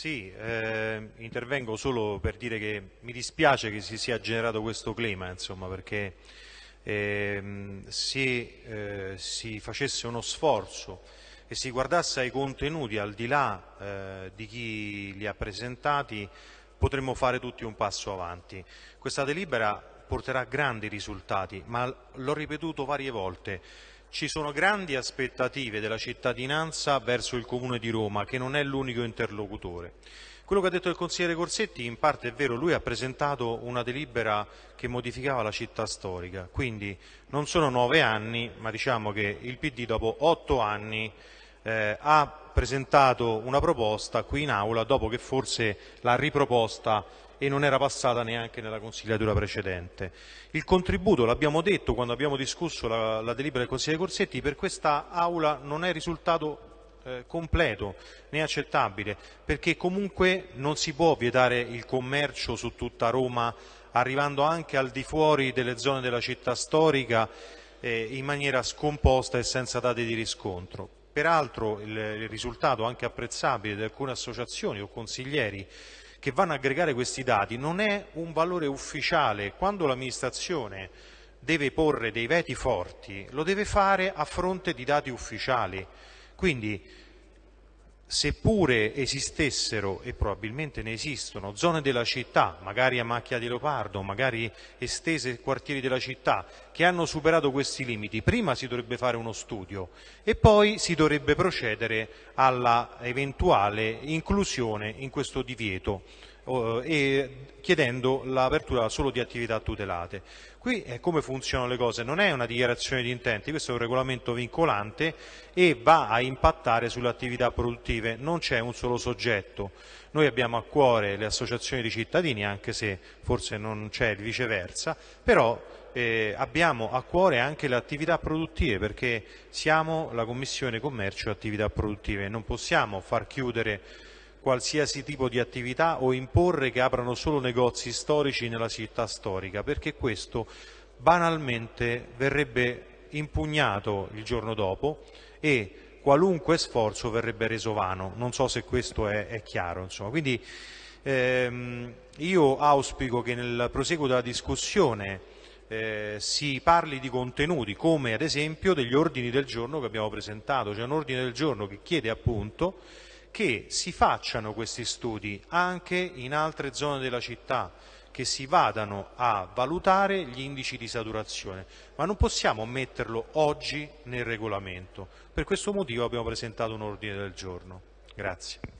Sì, eh, intervengo solo per dire che mi dispiace che si sia generato questo clima, insomma, perché eh, se eh, si facesse uno sforzo e si guardasse ai contenuti al di là eh, di chi li ha presentati, potremmo fare tutti un passo avanti. Questa delibera porterà grandi risultati, ma l'ho ripetuto varie volte, ci sono grandi aspettative della cittadinanza verso il Comune di Roma, che non è l'unico interlocutore. Quello che ha detto il consigliere Corsetti in parte è vero, lui ha presentato una delibera che modificava la città storica, quindi non sono nove anni, ma diciamo che il PD dopo otto anni eh, ha presentato una proposta qui in aula dopo che forse l'ha riproposta e non era passata neanche nella consigliatura precedente. Il contributo, l'abbiamo detto quando abbiamo discusso la, la delibera del consigliere Corsetti, per questa aula non è risultato eh, completo né accettabile, perché comunque non si può vietare il commercio su tutta Roma arrivando anche al di fuori delle zone della città storica eh, in maniera scomposta e senza dati di riscontro. Peraltro il, risultato anche apprezzabile di alcune associazioni o consiglieri che vanno a aggregare questi dati non è un valore ufficiale. Quando l'amministrazione deve porre dei veti forti, lo deve fare a fronte di dati ufficiali. Quindi seppure esistessero, e probabilmente ne esistono, zone della città, magari a macchia di leopardo, magari estese quartieri della città, che hanno superato questi limiti, prima si dovrebbe fare uno studio e poi si dovrebbe procedere alla eventuale inclusione in questo divieto e chiedendo l'apertura solo di attività tutelate. Qui è come funzionano le cose, non è una dichiarazione di intenti, questo è un regolamento vincolante e va a impattare sulle attività produttive, non c'è un solo soggetto. Noi abbiamo a cuore le associazioni di cittadini, anche se forse non c'è il viceversa, però eh, abbiamo a cuore anche le attività produttive perché siamo la Commissione Commercio e Attività Produttive, non possiamo far chiudere qualsiasi tipo di attività o imporre che aprano solo negozi storici nella città storica, perché questo banalmente verrebbe impugnato il giorno dopo e qualunque sforzo verrebbe reso vano. Non so se questo è, è chiaro. Insomma. Quindi ehm, io auspico che nel proseguo della discussione eh, si parli di contenuti come ad esempio degli ordini del giorno che abbiamo presentato. C'è un ordine del giorno che chiede appunto che si facciano questi studi anche in altre zone della città, che si vadano a valutare gli indici di saturazione, ma non possiamo metterlo oggi nel regolamento. Per questo motivo abbiamo presentato un ordine del giorno. Grazie.